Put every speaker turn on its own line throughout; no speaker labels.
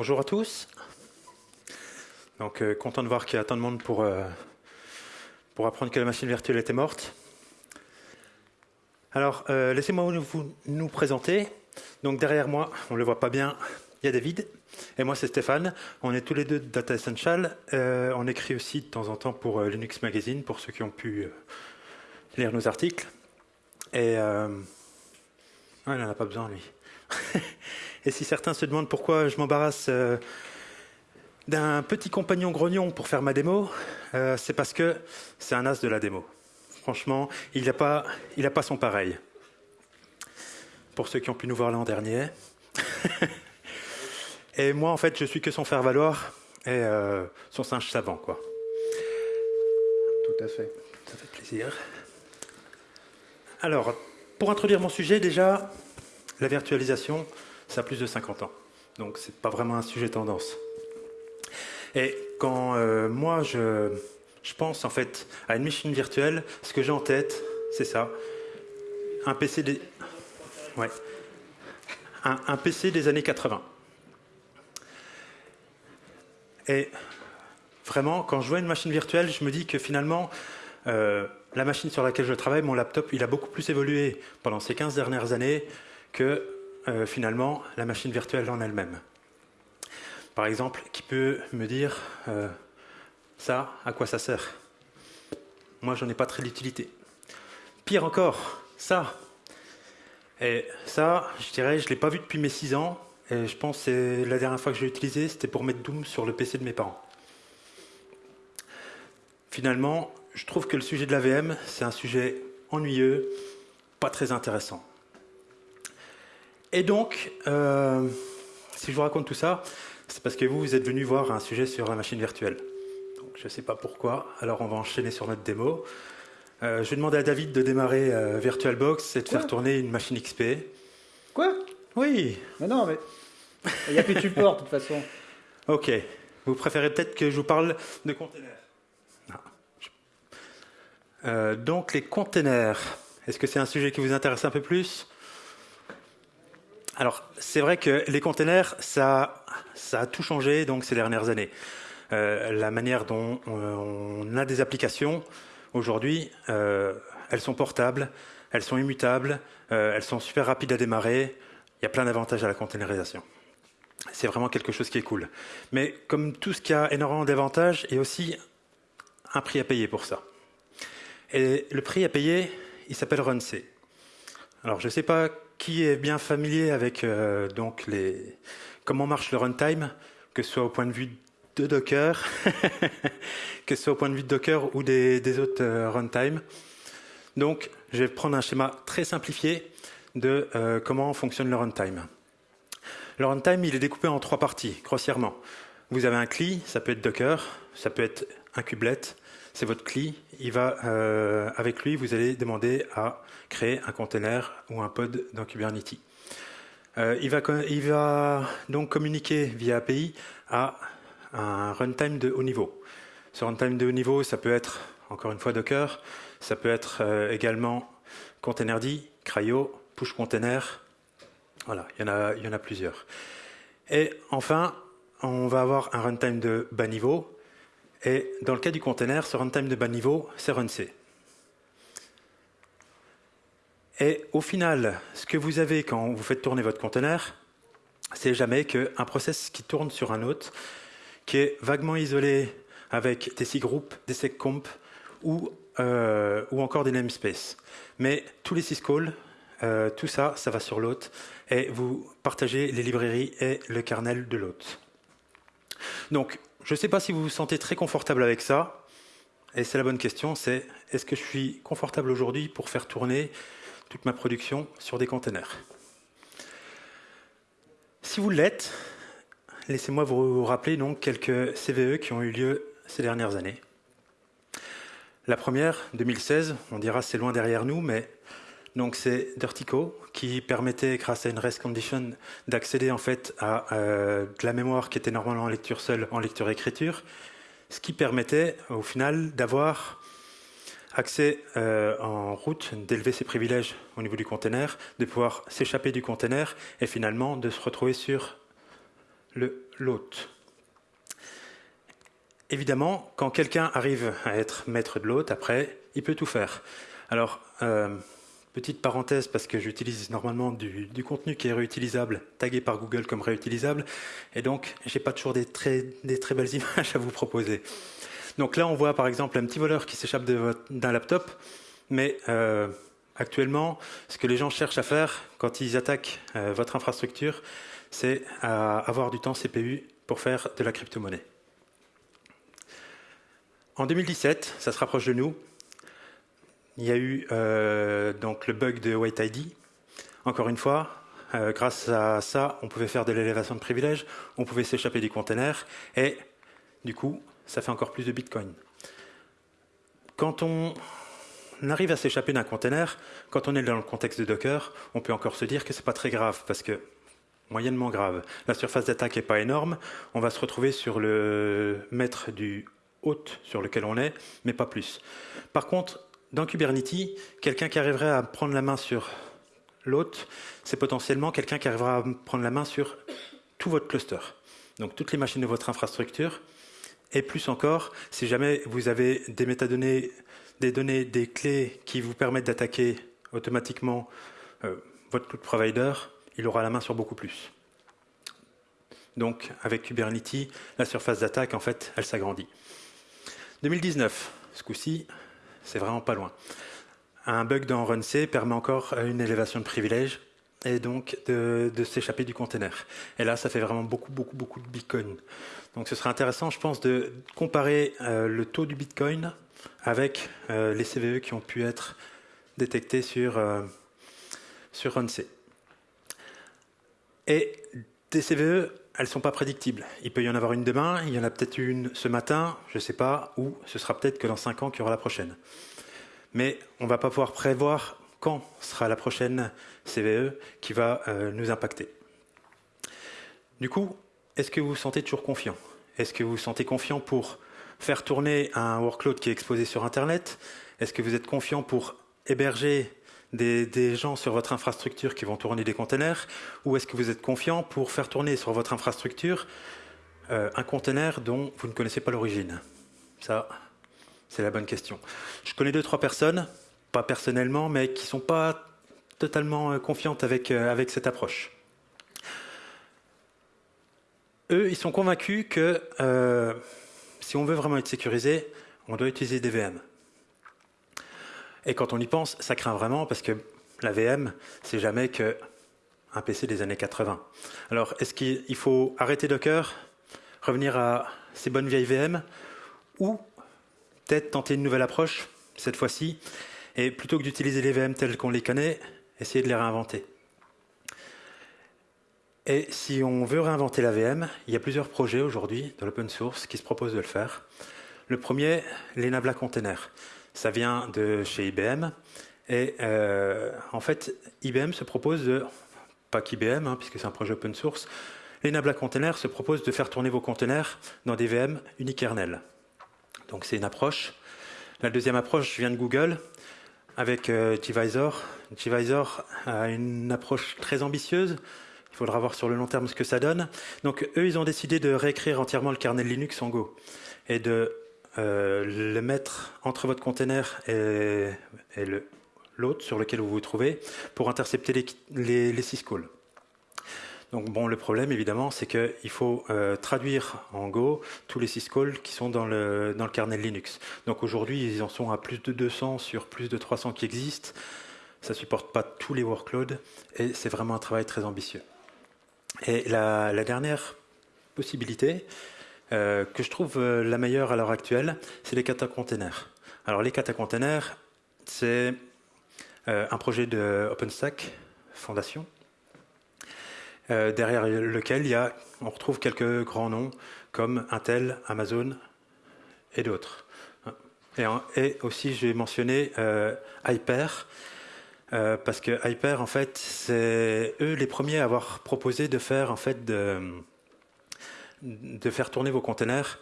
Bonjour à tous. Donc, euh, content de voir qu'il y a tant de monde pour, euh, pour apprendre que la machine virtuelle était morte. Alors, euh, laissez-moi vous nous présenter. Donc, derrière moi, on ne le voit pas bien, il y a David. Et moi, c'est Stéphane. On est tous les deux de Data Essential. on écrit aussi de temps en temps pour Linux Magazine, pour ceux qui ont pu lire nos articles. Et. Ah, il n'en a pas besoin, lui. Et si certains se demandent pourquoi je m'embarrasse euh, d'un petit compagnon grognon pour faire ma démo, euh, c'est parce que c'est un as de la démo. Franchement, il n'a pas, pas son pareil. Pour ceux qui ont pu nous voir l'an dernier. et moi, en fait, je suis que son faire-valoir et euh, son singe savant, quoi.
Tout à fait.
Ça fait plaisir. Alors, pour introduire mon sujet, déjà, la virtualisation, ça a plus de 50 ans. Donc c'est pas vraiment un sujet tendance. Et quand euh, moi je, pense en fait à une machine virtuelle, ce que j'ai en tête, c'est ça. Un PC des. Ouais. Un, PC des années 80. Et vraiment, quand je vois une machine virtuelle, je me dis que finalement, euh, la machine sur laquelle je travaille, mon laptop, il a beaucoup plus évolué pendant ces 15 dernières années que euh, finalement la machine virtuelle en elle-même. Par exemple, qui peut me dire euh, ça, à quoi ça sert? Moi, j'en ai pas très d'utilité. Pire encore, ça. Et ça, je dirais, je l'ai pas vu depuis mes 6 ans. Et je pense que la dernière fois que je l'ai utilisé, c'était pour mettre Doom sur le PC de mes parents. Finalement, je trouve que le sujet de la VM, c'est un sujet ennuyeux, pas très intéressant. Et donc, euh, si je vous raconte tout ça, c'est parce que vous, vous êtes venu voir un sujet sur la machine virtuelle. Donc, je ne sais pas pourquoi, alors on va enchaîner sur notre démo. Euh, je vais demander à David de démarrer euh, VirtualBox et de faire tourner une machine XP.
Quoi?
Oui.
Mais non, mais il n'y a plus de support de toute façon.
Ok. Vous préférez peut-être que je vous parle de containers. donc les containers, est-ce que c'est un sujet qui vous intéresse un peu plus? Alors, c'est vrai que les containers, ça, ça a tout changé donc ces dernières années. Euh, la manière dont on a des applications aujourd'hui, euh, elles sont portables, elles sont immutables, euh, elles sont super rapides à démarrer. Il y a plein d'avantages à la containerisation. C'est vraiment quelque chose qui est cool. Mais comme tout ce qui a énormément d'avantages, il y a aussi un prix à payer pour ça. Et le prix à payer, il s'appelle RunC. Alors, je ne sais pas qui est bien familier avec euh, donc les, comment marche le runtime, que ce soit au point de vue de Docker, que ce soit au point de vue de Docker ou des, autres euh, runtime. Donc, je vais prendre un schéma très simplifié de euh, comment fonctionne le runtime. Le runtime, il est découpé en trois parties, grossièrement. Vous avez un CLI, ça peut être Docker, ça peut être un kubelet, c'est votre CLI. Il va, euh, avec lui, vous allez demander à créer un container ou un pod dans Kubernetes. Euh, il, va, il, va, donc communiquer via API à un runtime de haut niveau. Ce runtime de haut niveau, ça peut être, encore une fois, Docker, ça peut être euh, également Containerd, Cryo, Push Container. Voilà, il y, en a, il y en a plusieurs. Et enfin, on va avoir un runtime de bas niveau, et dans le cas du container, ce runtime de bas niveau, c'est runc. Et au final, ce que vous avez quand vous faites tourner votre container, c'est jamais qu'un process qui tourne sur un autre, qui est vaguement isolé avec des sysgroupes, des seccomp ou, euh, ou encore des namespaces. Mais tous les syscalls, euh, tout ça, ça va sur l'autre et vous partagez les librairies et le kernel de l'autre. Donc, je ne sais pas si vous vous sentez très confortable avec ça. Et c'est la bonne question, c'est est-ce que je suis confortable aujourd'hui pour faire tourner toute ma production sur des containers? Si vous l'êtes, laissez-moi vous rappeler donc quelques CVE qui ont eu lieu ces dernières années. La première, 2016, on dira c'est loin derrière nous, mais donc c'est Dirtico qui permettait, grâce à une rest condition, d'accéder en fait à euh, de la mémoire qui était normalement en lecture seule, en lecture-écriture, ce qui permettait au final d'avoir accès euh, en route, d'élever ses privilèges au niveau du container, de pouvoir s'échapper du container et finalement de se retrouver sur le l'hôte. Évidemment, quand quelqu'un arrive à être maître de l'hôte, après, il peut tout faire. Alors, euh, petite parenthèse, parce que j'utilise normalement du, contenu qui est réutilisable, tagué par Google comme réutilisable, et donc j'ai pas toujours des très, belles images à vous proposer. Donc là, on voit par exemple un petit voleur qui s'échappe d'un laptop, mais euh, actuellement, ce que les gens cherchent à faire quand ils attaquent euh, votre infrastructure, c'est à avoir du temps CPU pour faire de la crypto-monnaie. En 2017, ça se rapproche de nous, il y a eu euh, donc le bug de White ID. Encore une fois, euh, grâce à ça, on pouvait faire de l'élévation de privilèges, on pouvait s'échapper du container, et du coup, ça fait encore plus de Bitcoin. Quand on arrive à s'échapper d'un container, quand on est dans le contexte de Docker, on peut encore se dire que ce n'est pas très grave, parce que moyennement grave. La surface d'attaque n'est pas énorme, on va se retrouver sur le mètre du haute sur lequel on est, mais pas plus. Par contre, dans Kubernetes, quelqu'un qui arriverait à prendre la main sur l'hôte, c'est potentiellement quelqu'un qui arrivera à prendre la main sur tout votre cluster. Donc toutes les machines de votre infrastructure. Et plus encore, si jamais vous avez des métadonnées, des données, des clés qui vous permettent d'attaquer automatiquement euh, votre cloud provider, il aura la main sur beaucoup plus. Donc avec Kubernetes, la surface d'attaque, en fait, elle s'agrandit. 2019, ce coup-ci, c'est vraiment pas loin. Un bug dans RunC permet encore une élévation de privilèges et donc de, s'échapper du container. Et là, ça fait vraiment beaucoup, beaucoup, beaucoup de Bitcoin. Donc ce serait intéressant, je pense, de comparer euh, le taux du Bitcoin avec euh, les CVE qui ont pu être détectés sur, euh, sur RunC. Et des CVE elles ne sont pas prédictibles. Il peut y en avoir une demain, il y en a peut-être une ce matin, je ne sais pas, ou ce sera peut-être que dans 5 ans qu'il y aura la prochaine. Mais on ne va pas pouvoir prévoir quand sera la prochaine CVE qui va euh, nous impacter. Du coup, est-ce que vous vous sentez toujours confiant? Est-ce que vous vous sentez confiant pour faire tourner un workload qui est exposé sur Internet? Est-ce que vous êtes confiant pour héberger des, gens sur votre infrastructure qui vont tourner des containers Ou est-ce que vous êtes confiant pour faire tourner sur votre infrastructure euh, un container dont vous ne connaissez pas l'origine? Ça, c'est la bonne question. Je connais deux, trois personnes, pas personnellement, mais qui ne sont pas totalement euh, confiantes avec, euh, avec cette approche. Eux, ils sont convaincus que si on veut vraiment être sécurisé, on doit utiliser des VM. Et quand on y pense, ça craint vraiment parce que la VM, c'est jamais que un PC des années 80. Alors, est-ce qu'il faut arrêter Docker, revenir à ces bonnes vieilles VM, ou peut-être tenter une nouvelle approche, cette fois-ci, et plutôt que d'utiliser les VM telles qu'on les connaît, essayer de les réinventer? Et si on veut réinventer la VM, il y a plusieurs projets aujourd'hui dans l'open source qui se proposent de le faire. Le premier, l'Enabla Container. Ça vient de chez IBM. Et euh, en fait, IBM se propose de, pas qu'IBM, hein, puisque c'est un projet open source, l'Enabla Container se propose de faire tourner vos containers dans des VM unikernel. Donc c'est une approche. La deuxième approche vient de Google avec euh, Gvisor. Gvisor a une approche très ambitieuse. Il faudra voir sur le long terme ce que ça donne. Donc eux, ils ont décidé de réécrire entièrement le kernel Linux en Go et de le mettre entre votre container et, l'autre sur lequel vous vous trouvez pour intercepter les, syscalls. Donc bon, le problème évidemment, c'est qu'il faut euh, traduire en Go tous les syscalls qui sont dans le, dans le kernel Linux. Donc aujourd'hui, ils en sont à plus de 200 sur plus de 300 qui existent. Ça supporte pas tous les workloads et c'est vraiment un travail très ambitieux. Et la dernière possibilité, euh, que je trouve euh, la meilleure à l'heure actuelle, c'est les kata containers. Alors les kata containers, c'est euh, un projet de OpenStack Fondation, derrière lequel il y a, on retrouve quelques grands noms comme Intel, Amazon et d'autres. Et, aussi, j'ai mentionné Hyper, parce que Hyper, en fait, c'est eux les premiers à avoir proposé de faire en fait de, de faire tourner vos containers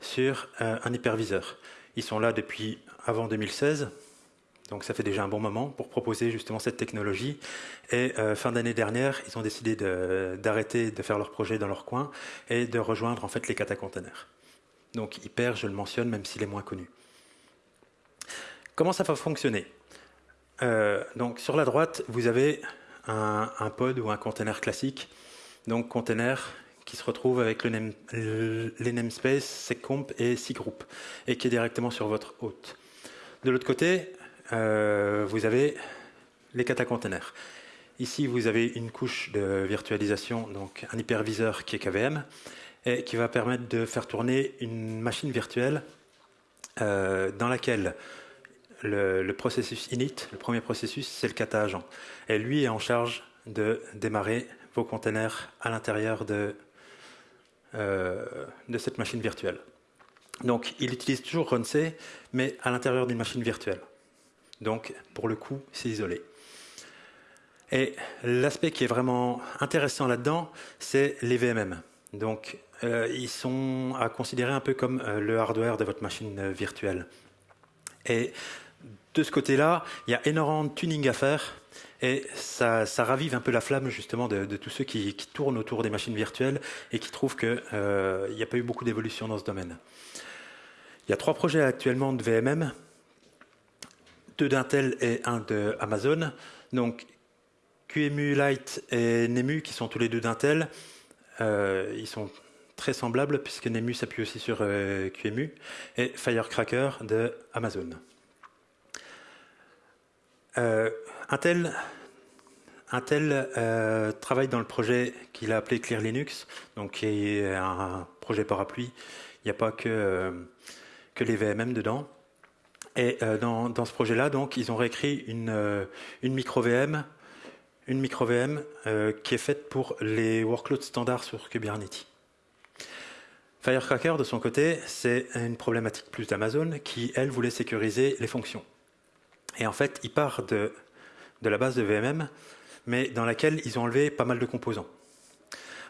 sur euh, un hyperviseur. Ils sont là depuis avant 2016, Donc ça fait déjà un bon moment pour proposer justement cette technologie. Et euh, fin d'année dernière, ils ont décidé d'arrêter de, faire leur projet dans leur coin et de rejoindre en fait les Kata Containers. Donc Hyper, je le mentionne, même s'il est moins connu. Comment ça va fonctionner? Euh, Donc sur la droite, vous avez un, pod ou un container classique. Donc container qui se retrouve avec le les namespaces seccomp et cgroup et qui est directement sur votre hôte. De l'autre côté, euh, vous avez les kata containers. Ici, vous avez une couche de virtualisation, donc un hyperviseur qui est KVM, et qui va permettre de faire tourner une machine virtuelle euh, dans laquelle le, processus init, le premier processus, c'est le kata agent. Et lui est en charge de démarrer vos containers à l'intérieur de, euh, de cette machine virtuelle. Donc, il utilise toujours RunC, mais à l'intérieur d'une machine virtuelle. Donc, pour le coup, c'est isolé. Et l'aspect qui est vraiment intéressant là-dedans, c'est les VMM. Donc, euh, ils sont à considérer un peu comme euh, le hardware de votre machine virtuelle. Et de ce côté-là, il y a énormément de tuning à faire. Et ça, ravive un peu la flamme justement de, tous ceux qui, tournent autour des machines virtuelles et qui trouvent qu'il n'y a pas eu beaucoup d'évolution dans ce domaine. Il y a trois projets actuellement de VMM deux d'Intel et un de Amazon. Donc QEMU Lite et NEMU, qui sont tous les deux d'Intel, euh, ils sont très semblables puisque NEMU s'appuie aussi sur euh, QEMU et Firecracker de Amazon. Euh, Intel, Intel travaille dans le projet qu'il a appelé Clear Linux, donc qui est un projet parapluie. Il n'y a pas que, que les VMM dedans. Euh, dans, ce projet-là, donc, ils ont réécrit une, euh, micro-VM, une micro-VM euh, qui est faite pour les workloads standards sur Kubernetes. Firecracker, de son côté, c'est une problématique plus d'Amazon qui, elle, voulait sécuriser les fonctions. Et en fait, il part de, la base de VMM, mais dans laquelle ils ont enlevé pas mal de composants.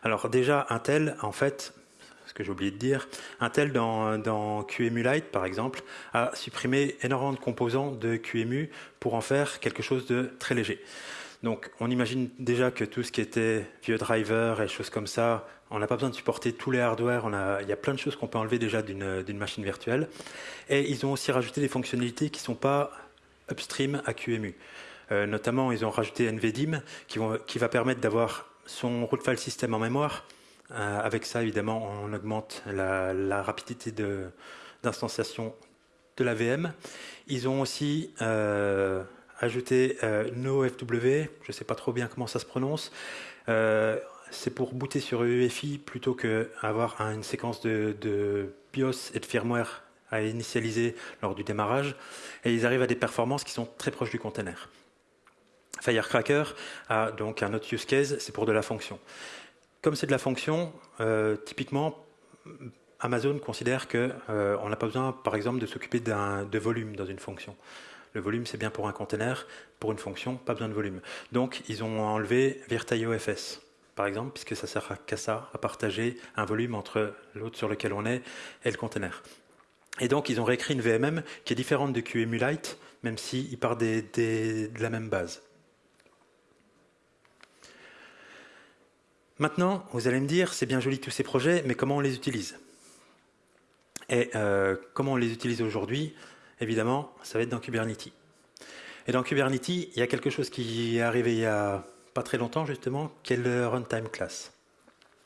Alors déjà, Intel, en fait, que j'ai oublié de dire, Intel dans, dans QEMU Lite, par exemple, a supprimé énormément de composants de QEMU pour en faire quelque chose de très léger. Donc on imagine déjà que tout ce qui était vieux driver et choses comme ça, on n'a pas besoin de supporter tous les hardware, il y a plein de choses qu'on peut enlever déjà d'une machine virtuelle. Et ils ont aussi rajouté des fonctionnalités qui ne sont pas upstream à QEMU. Euh, notamment, ils ont rajouté NVDIM qui, va permettre d'avoir son root file system en mémoire, euh, avec ça, évidemment, on augmente la, rapidité d'instanciation de, la VM. Ils ont aussi euh, ajouté NoFW, je ne sais pas trop bien comment ça se prononce. c'est pour booter sur UEFI plutôt qu'avoir une séquence de, BIOS et de firmware à initialiser lors du démarrage. Et ils arrivent à des performances qui sont très proches du container. Firecracker a donc un autre use case, c'est pour de la fonction. Comme c'est de la fonction, euh, typiquement, Amazon considère qu'on euh, n'a pas besoin, par exemple, de s'occuper de volume dans une fonction. Le volume, c'est bien pour un container. Pour une fonction, pas besoin de volume. Donc, ils ont enlevé VirtualOFS, par exemple, puisque ça sert qu'à ça, à partager un volume entre l'autre sur lequel on est et le container. Et donc, ils ont réécrit une VMM qui est différente de QEMULite, même s'il part de la même base. Maintenant, vous allez me dire, c'est bien joli tous ces projets, mais comment on les utilise? Et euh, comment on les utilise aujourd'hui? Évidemment, ça va être dans Kubernetes. Et dans Kubernetes, il y a quelque chose qui est arrivé il y a pas très longtemps justement, qui est le runtime class.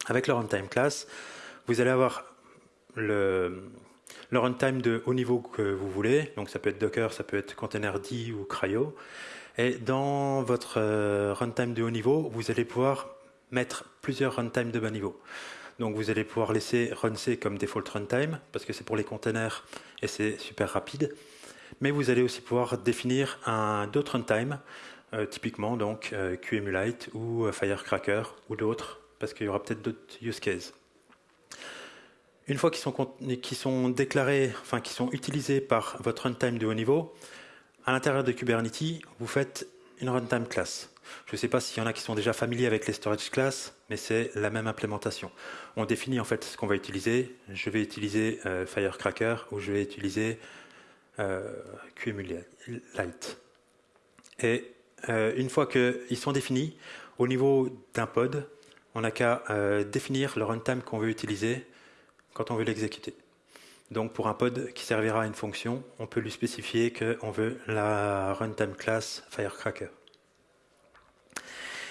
Avec le runtime class, vous allez avoir le, le runtime de haut niveau que vous voulez. Donc ça peut être Docker, ça peut être Containerd ou Cryo. Et dans votre euh, runtime de haut niveau, vous allez pouvoir mettre plusieurs runtime de bas niveau. Donc vous allez pouvoir laisser runC comme default runtime, parce que c'est pour les containers et c'est super rapide. Mais vous allez aussi pouvoir définir d'autres runtime, euh, typiquement donc euh, QEMULite ou euh, Firecracker ou d'autres, parce qu'il y aura peut-être d'autres use cases. Une fois qu'ils sont, déclarés, enfin qui sont utilisés par votre runtime de haut niveau, à l'intérieur de Kubernetes, vous faites une runtime class. Je ne sais pas s'il y en a qui sont déjà familiers avec les storage classes, mais c'est la même implémentation. On définit en fait ce qu'on va utiliser. Je vais utiliser euh, Firecracker ou je vais utiliser QEMU Lite. Et une fois qu'ils sont définis, au niveau d'un pod, on n'a qu'à définir le runtime qu'on veut utiliser quand on veut l'exécuter. Donc pour un pod qui servira à une fonction, on peut lui spécifier qu'on veut la runtime class Firecracker.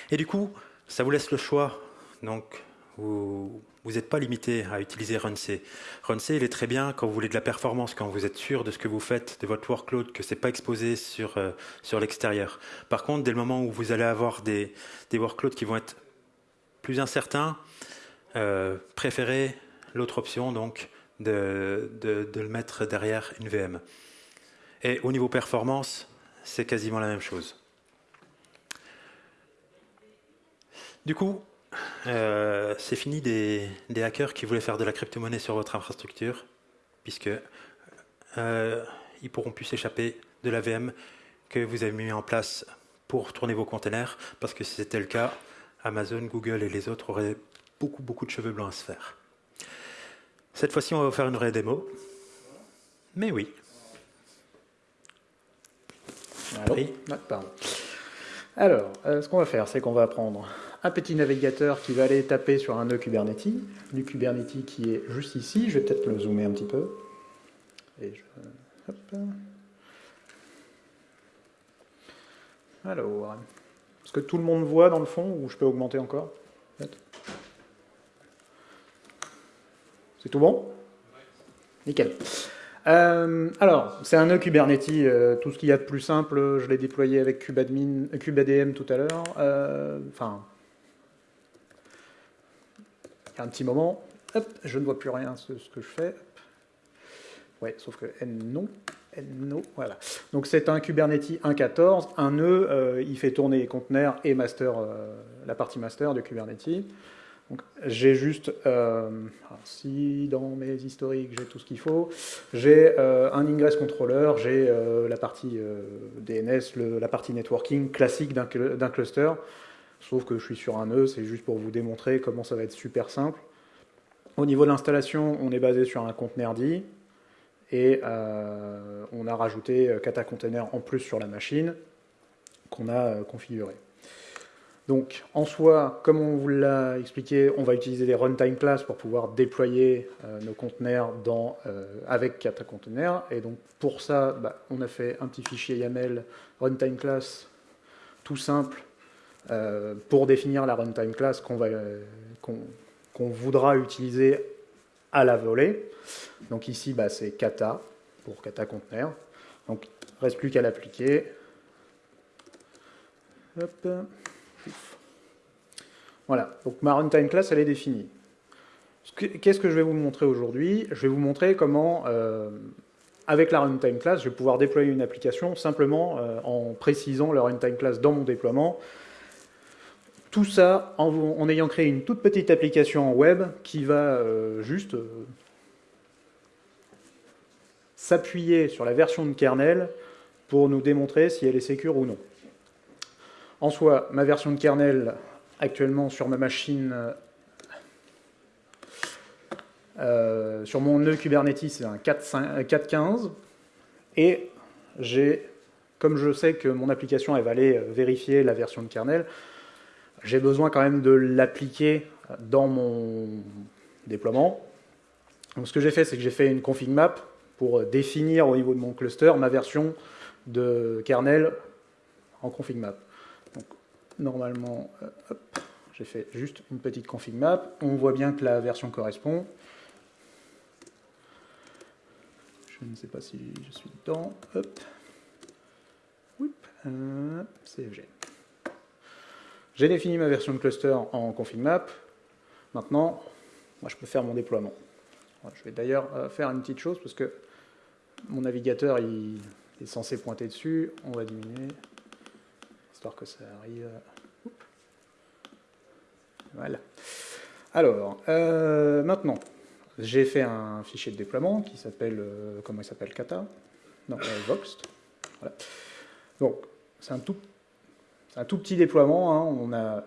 Et du coup, ça vous laisse le choix. Donc vous n'êtes pas limité à utiliser RunC. RunC, il est très bien quand vous voulez de la performance, quand vous êtes sûr de ce que vous faites, de votre workload, que ce n'est pas exposé sur, euh, sur l'extérieur. Par contre, dès le moment où vous allez avoir des, des workloads qui vont être plus incertains, euh, préférez l'autre option, donc de, le mettre derrière une VM. Et au niveau performance, c'est quasiment la même chose. Du coup, euh, c'est fini des, hackers qui voulaient faire de la crypto-monnaie sur votre infrastructure, puisque euh, ils pourront plus s'échapper de la VM que vous avez mis en place pour tourner vos containers, parce que si c'était le cas, Amazon, Google et les autres auraient beaucoup beaucoup de cheveux blancs à se faire. Cette fois-ci, on va faire une vraie démo. Mais oui.
Alors, euh, ce qu'on va faire, c'est qu'on va prendre un petit navigateur qui va aller taper sur un nœud Kubernetes, du Kubernetes qui est juste ici. Je vais peut-être le zoomer un petit peu. Et Alors, est-ce que tout le monde voit dans le fond ou je peux augmenter encore? C'est tout bon? Nickel. Euh, alors, c'est un nœud Kubernetes, euh, tout ce qu'il y a de plus simple, je l'ai déployé avec Kubadmin, KubeADM tout à l'heure. Euh, enfin, il y a un petit moment, je ne vois plus rien ce, ce que je fais. Ouais, sauf que N non, voilà. Donc c'est un Kubernetes 1.14, un nœud, il fait tourner les conteneurs et master, la partie master de Kubernetes. J'ai juste, euh, si dans mes historiques j'ai tout ce qu'il faut, j'ai euh, un ingress controller, j'ai euh, la partie DNS, la partie networking classique d'un cluster, sauf que je suis sur un nœud, c'est juste pour vous démontrer comment ça va être super simple. Au niveau de l'installation, on est basé sur un conteneur et on a rajouté Kata Container en plus sur la machine qu'on a configuré. Donc, en soi, comme on vous l'a expliqué, on va utiliser des runtime classes pour pouvoir déployer euh, nos conteneurs dans, euh, avec Kata Container. Et donc, pour ça, bah, on a fait un petit fichier YAML runtime class tout simple euh, pour définir la runtime class qu'on voudra utiliser à la volée. Donc ici, bah, c'est kata pour kata container. Donc, il ne reste plus qu'à l'appliquer. Voilà, donc ma runtime class, elle est définie. Qu'est-ce que je vais vous montrer aujourd'hui? Je vais vous montrer comment, euh, avec la runtime class, je vais pouvoir déployer une application simplement euh, en précisant la runtime class dans mon déploiement. Tout ça en, ayant créé une toute petite application en web qui va euh, juste s'appuyer sur la version de kernel pour nous démontrer si elle est sécure ou non. En soi, ma version de kernel, actuellement sur ma machine, euh, sur mon nœud Kubernetes, c'est un 4.15. Et j'ai, comme je sais que mon application va aller euh, vérifier la version de kernel, j'ai besoin quand même de l'appliquer dans mon déploiement. Donc ce que j'ai fait, c'est que j'ai fait une config map pour définir au niveau de mon cluster ma version de kernel en config map normalement, euh, j'ai fait juste une petite config map. On voit bien que la version correspond. Je ne sais pas si je suis dedans. Hop. Euh, CFG. J'ai défini ma version de cluster en config map. Maintenant, moi, je peux faire mon déploiement. Je vais d'ailleurs euh, faire une petite chose parce que mon navigateur il est censé pointer dessus. On va diminuer que ça arrive. Voilà. Alors, euh, maintenant, j'ai fait un fichier de déploiement qui s'appelle, euh, comment il s'appelle, Kata Non, euh, Voxt. Donc, c'est un tout, un tout petit déploiement. Hein. On a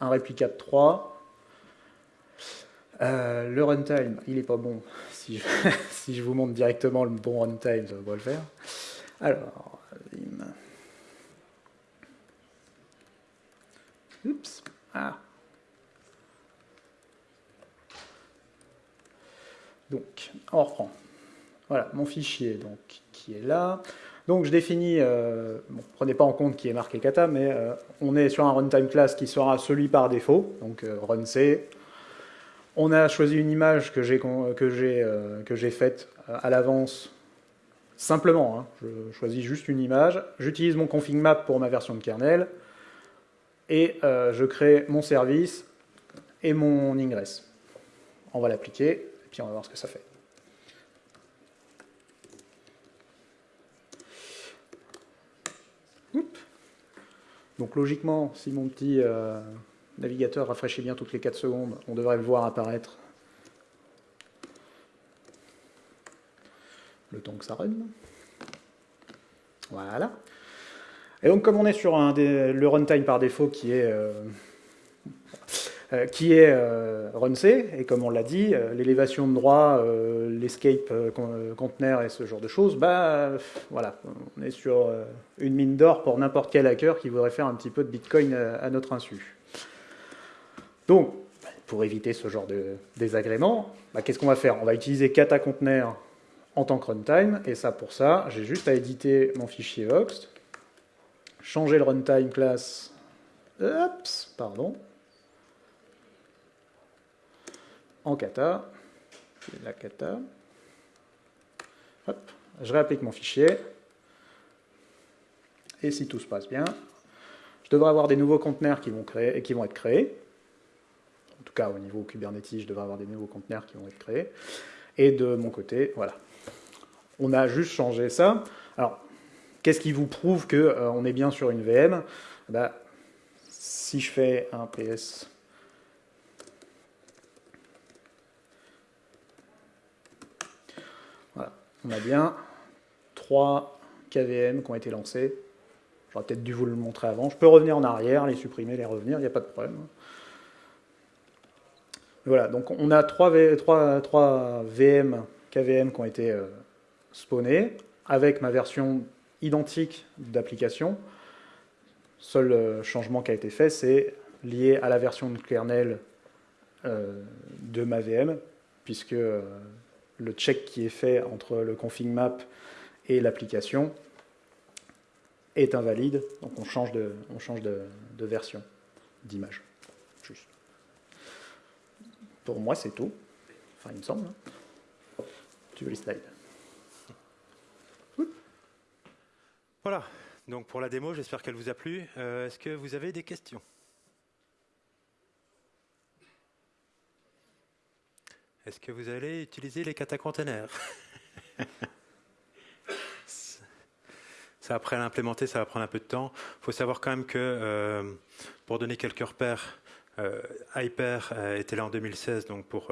un réplica de 3. le runtime, il n'est pas bon. si, je, si je vous montre directement le bon runtime, ça va le faire. Alors, Oups. Ah. Donc, on reprend. Voilà, mon fichier donc, qui est là. Donc je définis, euh, prenez pas en compte qui est marqué kata, mais euh, on est sur un runtime class qui sera celui par défaut, donc euh, runc. On a choisi une image que j'ai j'ai faite à l'avance simplement. Hein. je choisis juste une image. J'utilise mon config map pour ma version de kernel et je crée mon service et mon ingress. On va l'appliquer et puis on va voir ce que ça fait. Donc logiquement, si mon petit euh, navigateur rafraîchit bien toutes les 4 secondes, on devrait le voir apparaître le temps que ça run. Voilà. Et donc comme on est sur le runtime par défaut qui est euh, euh, qui est euh, RunC, et comme on l'a dit, euh, l'élévation de droit, l'escape conteneur et ce genre de choses, bah voilà, on est sur une mine d'or pour n'importe quel hacker qui voudrait faire un petit peu de Bitcoin à notre insu. Donc, pour éviter ce genre de désagrément, bah, qu'est-ce qu'on va faire? On va utiliser kata conteneur en tant que runtime, et ça pour ça, j'ai juste à éditer mon fichier Vox, changer le runtime class, pardon, en kata. La kata. je réapplique mon fichier. Et si tout se passe bien, je devrais avoir des nouveaux conteneurs qui vont, créer, qui vont être créés. En tout cas, au niveau Kubernetes, je devrais avoir des nouveaux conteneurs qui vont être créés. Et de mon côté, voilà. On a juste changé ça. Alors, qu'est-ce qui vous prouve qu'on euh, est bien sur une VM bah, Si je fais un PS on a bien trois KVM qui ont été lancés. J'aurais peut-être dû vous le montrer avant. Je peux revenir en arrière, les supprimer, les revenir, il n'y a pas de problème. Voilà, donc on a trois, VM, KVM qui ont été euh, spawnés, avec ma version identique d'application. Seul euh, changement qui a été fait, c'est lié à la version de kernel euh, de ma VM, puisque le check qui est fait entre le config map et l'application est invalide, donc on change de, version d'image. Pour moi, c'est tout. Enfin, il me semble. Hein. Tu veux les slides?
Voilà. Donc pour la démo, j'espère qu'elle vous a plu. Euh, est-ce que vous avez des questions? Est-ce que vous allez utiliser les catacontainers Ça, après l'implémenter, ça va prendre un peu de temps. Il faut savoir quand même que, euh, pour donner quelques repères, euh, Hyper était là en 2016 donc pour,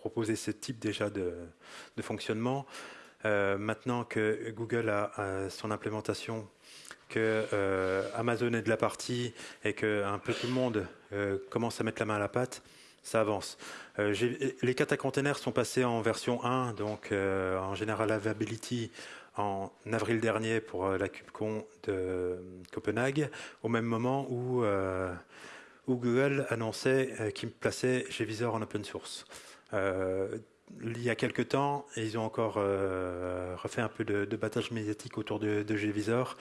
proposer ce type déjà de, de fonctionnement. Maintenant que Google a, son implémentation, que Amazon est de la partie et que un peu tout le monde commence à mettre la main à la pâte, ça avance. Euh, les kata containers sont passés en version 1, donc euh, en General Availability en avril dernier pour euh, la KubeCon de Copenhague, au même moment où, Google annonçait qu'il plaçait GVisor en open source. Il y a quelques temps, ils ont encore refait un peu de, battage médiatique autour de, de GVisor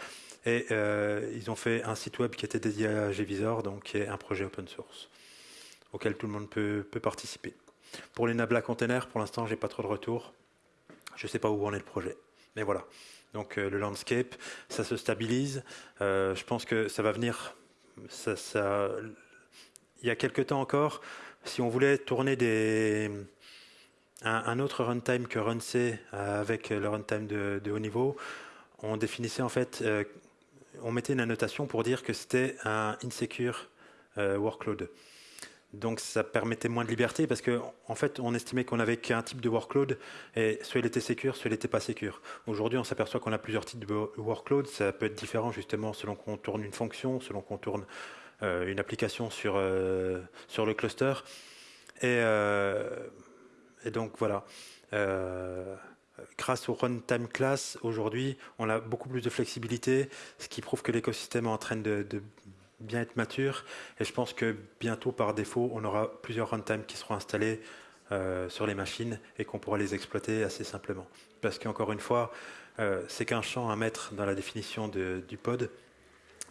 et ils ont fait un site web qui était dédié à GVisor, donc qui est un projet open source auquel tout le monde peut, participer. Pour les Nabla containers, pour l'instant, j'ai pas trop de retours. Je ne sais pas où en est le projet. Mais voilà. Donc euh, le landscape, ça se stabilise. Euh, je pense que ça va venir. Il y a quelques temps encore, si on voulait tourner des, un, autre runtime que RunC avec le runtime de, haut niveau, on définissait en fait, euh, on mettait une annotation pour dire que c'était un insecure workload. Donc ça permettait moins de liberté parce qu'en en fait on estimait qu'on avait qu'un type de workload et soit il était secure, soit il n'était pas secure. Aujourd'hui on s'aperçoit qu'on a plusieurs types de workload, ça peut être différent justement selon qu'on tourne une fonction, selon qu'on tourne euh, une application sur, euh, sur le cluster. Et, euh, et donc voilà. grâce au runtime class, aujourd'hui, on a beaucoup plus de flexibilité, ce qui prouve que l'écosystème est en train de, bien être mature. Et je pense que bientôt, par défaut, on aura plusieurs runtime qui seront installés euh, sur les machines et qu'on pourra les exploiter assez simplement. Parce qu'encore une fois, euh, c'est qu'un champ à mettre dans la définition du pod,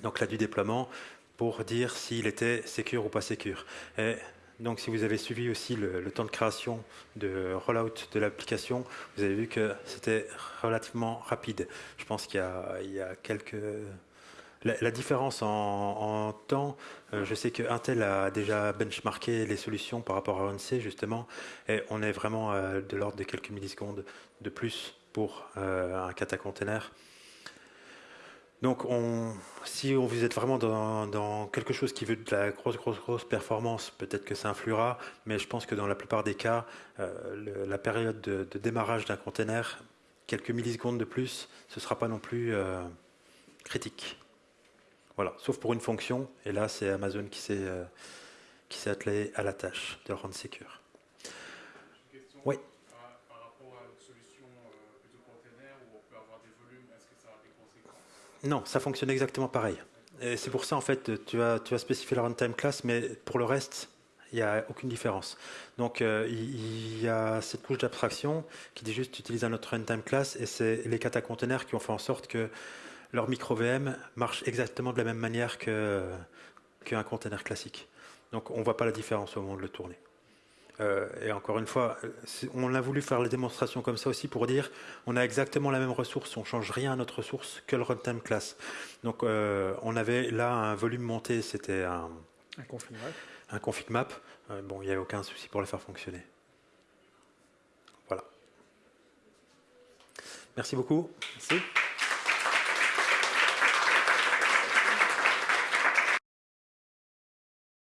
donc là du déploiement, pour dire s'il était sécure ou pas sécure. Et donc, si vous avez suivi aussi le, temps de création de rollout de l'application, vous avez vu que c'était relativement rapide. Je pense qu'il y, a quelques la, différence en, temps, euh, je sais que Intel a déjà benchmarké les solutions par rapport à ONC justement, et on est vraiment euh, de l'ordre de quelques millisecondes de plus pour euh, un kata container. Donc, si vous êtes vraiment dans, quelque chose qui veut de la grosse, grosse, grosse performance, peut-être que ça influera, mais je pense que dans la plupart des cas, euh, la période de, démarrage d'un container, quelques millisecondes de plus, ce ne sera pas non plus euh, critique. Voilà, sauf pour une fonction, et là, c'est Amazon qui s'est euh, attelé à la tâche de le rendre secure.
Oui. Par, rapport à une solution plutôt container où on peut avoir des volumes, est-ce que ça a des conséquences
non, ça fonctionne exactement pareil. C'est pour ça, en fait, tu vas, tu vas spécifier la runtime class, mais pour le reste, il n'y a aucune différence. Donc, euh, il y a cette couche d'abstraction qui dit juste utiliser un autre runtime class, et c'est les kata containers qui ont fait en sorte que leur micro VM marche exactement de la même manière qu'un container classique. Donc, on ne voit pas la différence au moment de le tourner. Euh, et encore une fois, on a voulu faire les démonstrations comme ça aussi pour dire on a exactement la même ressource, on change rien à notre ressource que le runtime class. Donc euh, on avait là un volume monté, c'était un,
un config map.
Un config map. Euh, bon, il n'y avait aucun souci pour le faire fonctionner. Voilà. Merci beaucoup.
Merci.